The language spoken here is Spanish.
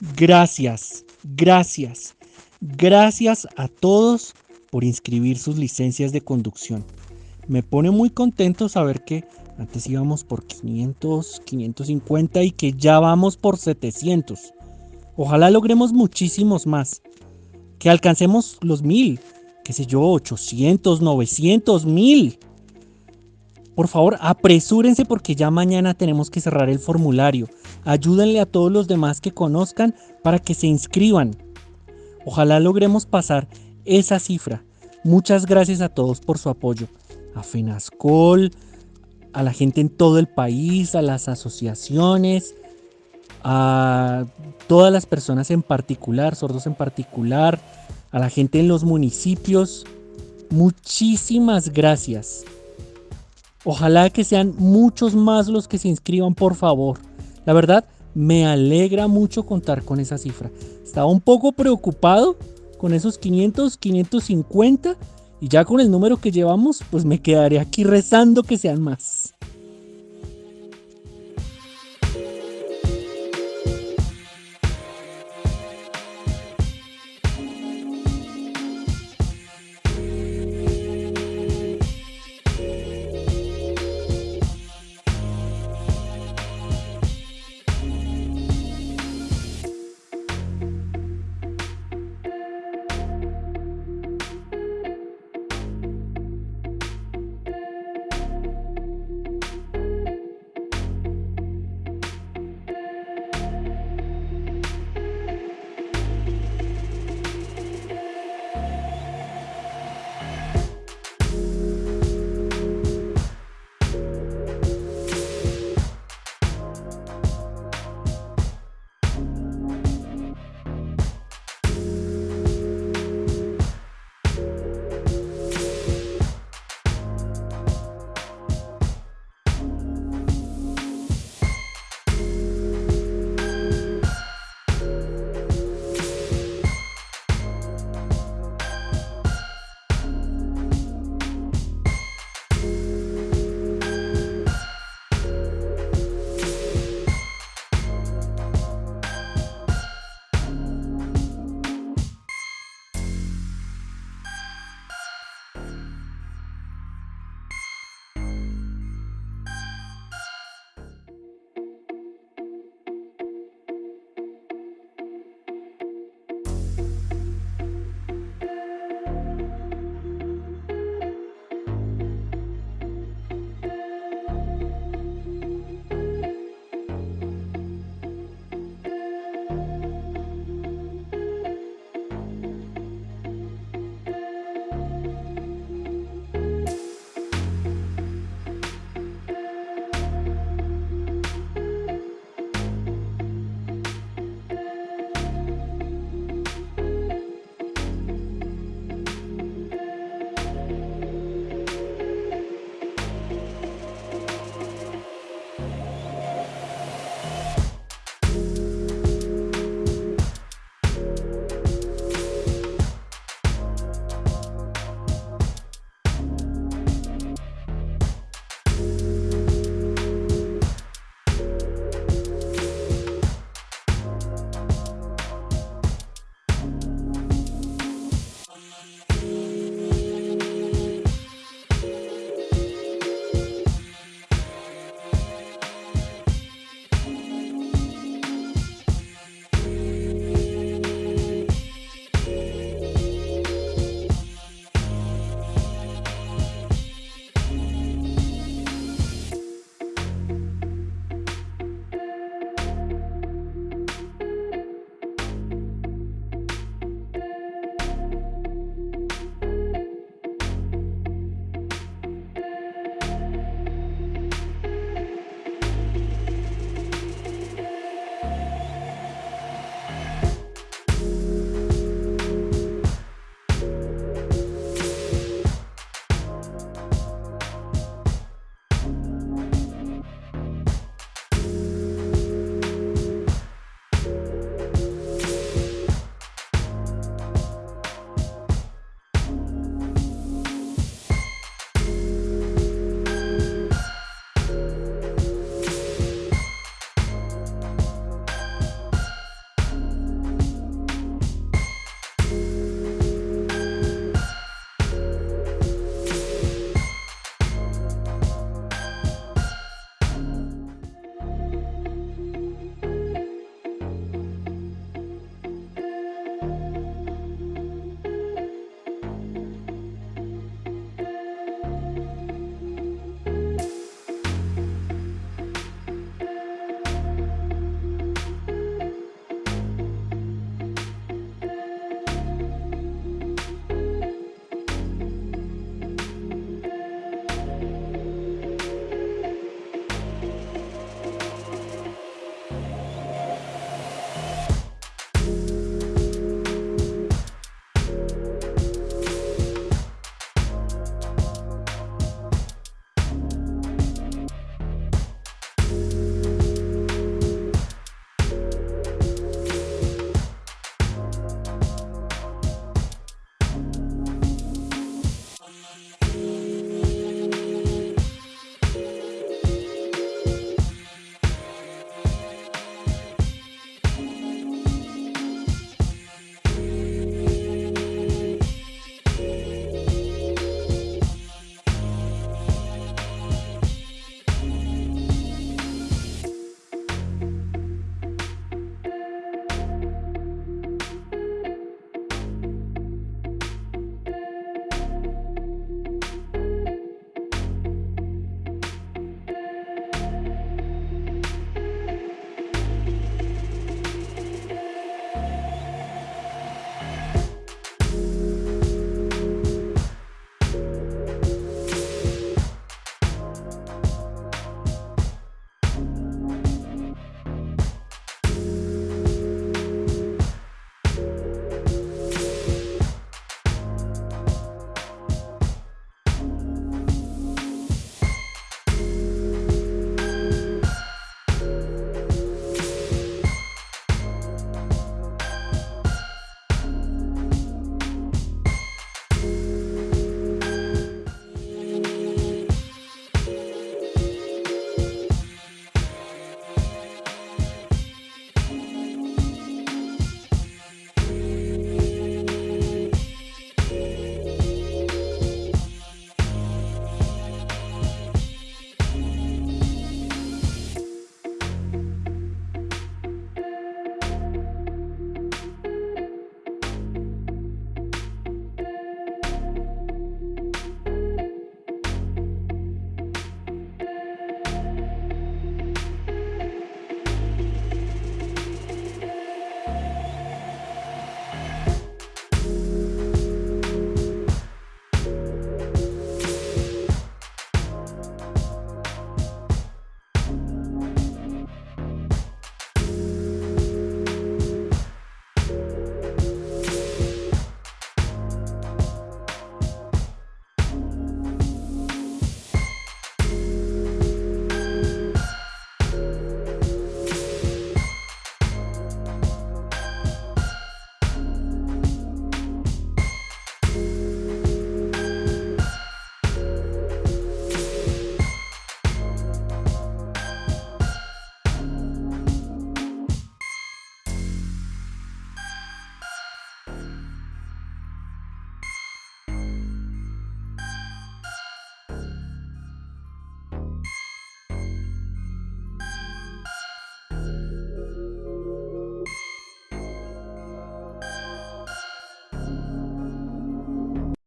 Gracias, gracias, gracias a todos por inscribir sus licencias de conducción. Me pone muy contento saber que antes íbamos por 500, 550 y que ya vamos por 700. Ojalá logremos muchísimos más. Que alcancemos los 1000, qué sé yo, 800, 900, 1000. Por favor, apresúrense porque ya mañana tenemos que cerrar el formulario. Ayúdenle a todos los demás que conozcan para que se inscriban. Ojalá logremos pasar esa cifra. Muchas gracias a todos por su apoyo. A FENASCOL, a la gente en todo el país, a las asociaciones, a todas las personas en particular, sordos en particular, a la gente en los municipios. Muchísimas gracias. Ojalá que sean muchos más los que se inscriban, por favor. La verdad, me alegra mucho contar con esa cifra. Estaba un poco preocupado con esos 500, 550 y ya con el número que llevamos, pues me quedaré aquí rezando que sean más. Bye.